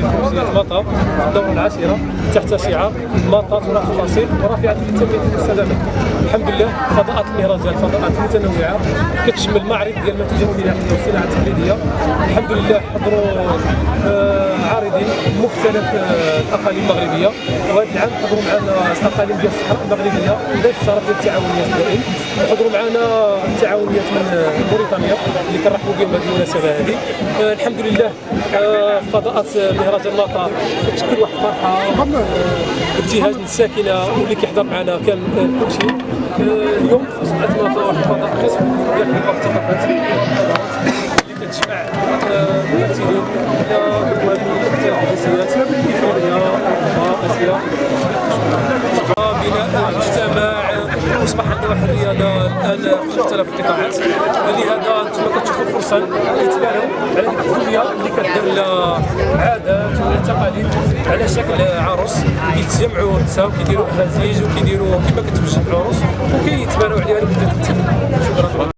فروسية مطا في الدورة العاشرة تحت شعار مطا تراث الأصيل ورافعة للتنمية والسلامة الحمد لله فضاءات المهرجان فضاءات متنوعة كتشمل معرض ديال المنتوجات الفلاحية والصناعة التقليدية. الحمد لله حضروا آه، عارضين مختلف آه، الأقاليم المغربية. وهذا العام حضروا معنا أقاليم ديال الصحراء المغربية ضيف الشرف ديال التعاونيات الدائم وحضروا معنا التعاونيات من آه، موريتانيا اللي كنرحبوا بهم بهذه المناسبة هذه. آه، الحمد لله آه، فضاءات مهرجان مطا كتشكل واحد الفرحة آه، ابتهاج للساكنة واللي كيحضر معنا كان آه، كل شيء آه، اليوم مطا واحد الفضاء. قسم ديال الثقافات بناء المجتمع. أصبح عندنا واحد الرياضه الان في مختلف القطاعات لهذا أنتم كتشوفوا فرصه يتبانوا على الدنيا اللي كدير لها عادات وتقاليد على شكل عروس. كيتجمعوا النساء وكيديروا احازيج وكيديروا كما كتوجد العروس وكيتبانوا عليها لمدة